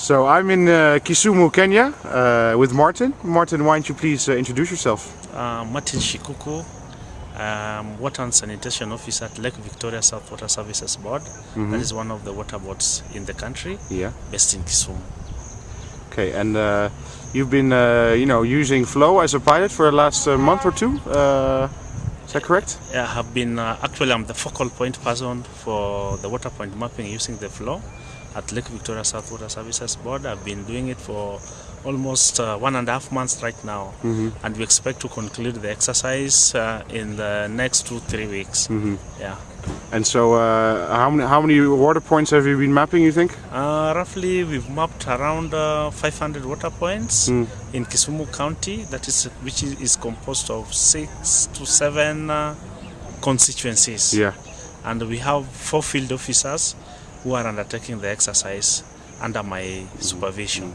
So I'm in uh, Kisumu, Kenya uh, with Martin. Martin, why don't you please uh, introduce yourself? Uh, Martin Shikuku, um, Water and Sanitation Officer at Lake Victoria South Water Services Board. That is one of the water boards in the country, Yeah. based in Kisumu. Okay, and uh, you've been, uh, you know, using Flow as a pilot for the last uh, month or two. Uh, is that correct? I have been, uh, actually, I'm the focal point person for the water point mapping using the flow at Lake Victoria South Water Services Board. I've been doing it for almost uh, one and a half months right now, and we expect to conclude the exercise uh, in the next two, three weeks. Yeah. And so, uh, how many how many water points have you been mapping? You think? Uh, roughly, we've mapped around uh, 500 water points in Kisumu County. That is, which is, is composed of six to seven uh, constituencies. Yeah. And we have four field officers who are undertaking the exercise under my supervision.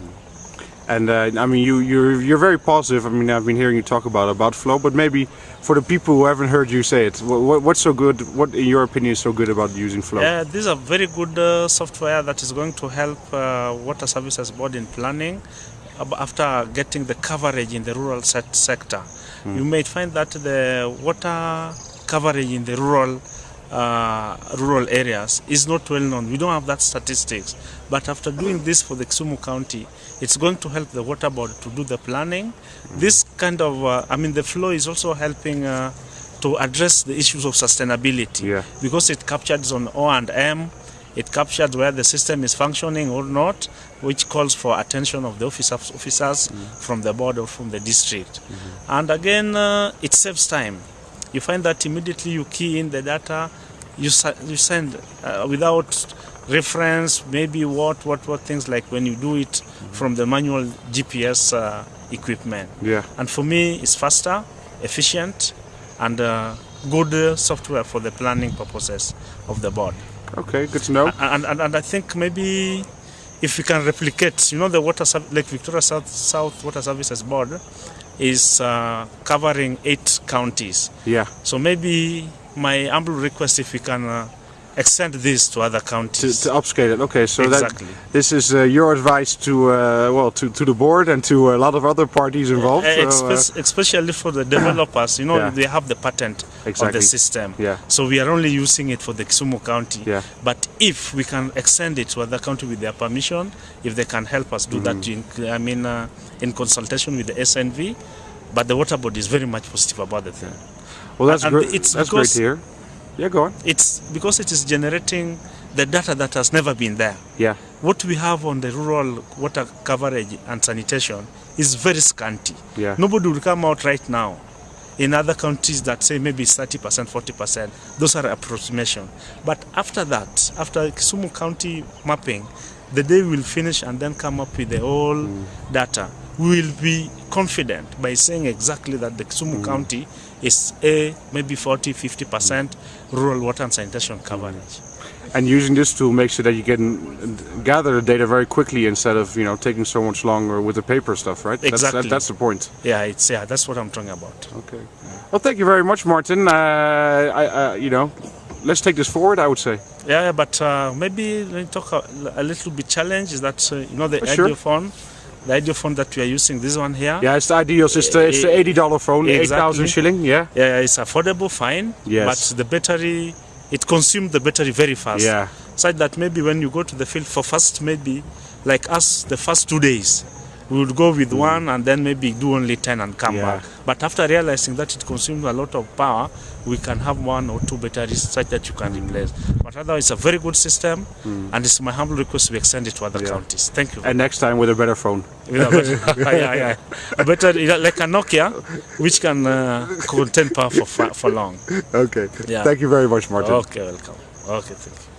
And uh, I mean, you you're you're very positive. I mean, I've been hearing you talk about about Flow, but maybe for the people who haven't heard you say it, what, what's so good? What, in your opinion, is so good about using Flow? Uh, this is a very good uh, software that is going to help uh, Water Services Board in planning after getting the coverage in the rural set sector. You may find that the water coverage in the rural uh, rural areas is not well known. We don't have that statistics. But after doing this for the Kisumu County, it's going to help the water board to do the planning. This kind of, uh, I mean, the flow is also helping uh, to address the issues of sustainability Yeah. because it captures on O and M. It captures where the system is functioning or not, which calls for attention of the officers, officers from the board or from the district. Mm -hmm. And again, uh, it saves time. You find that immediately you key in the data, you, you send uh, without reference, maybe what, what, what things like when you do it from the manual GPS uh, equipment. Yeah. And for me, it's faster, efficient, and uh, good uh, software for the planning purposes of the board. Okay, good to know. And, and, and I think maybe if we can replicate, you know, the water Lake Victoria South, South Water Services Board is uh, covering eight counties. Yeah. So maybe my humble request if we can uh, extend this to other To, counties. to upscale it. Okay, so Exactly. that this is uh, your advice to uh, well to, to the board and to a lot of other parties involved. Uh, so, uh, especially for the developers, you know, Yeah. they have the patent of the system. Yeah. So we are only using it for the Kisumu County. Yeah. But if we can extend it to other county with their permission, if they can help us do that, Mm-hmm. in, I mean, uh, in consultation with the SNV, but the water board is very much positive about the thing. well, that's great. it's That's great to hear. Yeah, go on. It's because it is generating the data that has never been there. Yeah. What we have on the rural water coverage and sanitation is very scanty. Yeah. Nobody will come out right now. In other countries that say maybe 30%, 40%, those are approximation. But after that, after Kisumu County mapping, the day we'll finish and then come up with the whole mm. data, we will be confident by saying exactly that the Kisumu mm. County is a maybe 40, 50% rural water and sanitation coverage. And using this tool makes it that you can gather the data very quickly instead of you know taking so much longer with the paper stuff, right? That's, Exactly. that, that's the point. Yeah, it's yeah, that's what I'm talking about. Okay. Well, thank you very much, Martin. Uh, I, uh, you know, let's take this forward. I would say. Yeah, yeah, but uh, maybe let me talk a, a little bit challenge is that uh, you know the Uh, sure. phone, the audio phone that we are using, this one here. Yeah, it's the IDEOS. It's the, it's the eighty dollar phone, eight thousand shilling. Yeah. Yeah, it's affordable, fine. Yes. But the battery, it consumes the battery very fast. Yeah. Such that maybe when you go to the field for first, maybe like us, the first two days, we would go with one and then maybe do only 10 and come Mm. Yeah. back. But after realizing that it consumes a lot of power, we can have one or two batteries such that you can replace. But otherwise, it's a very good system, and it's my humble request we extend it to other Mm. Yeah. counties. Thank you. And next time with a better phone. With a better- yeah, yeah. A better, like a Nokia, which can uh, contain power for, for long. Okay. Yeah. Thank you very much, Martin. Okay, welcome. Okay, thank you.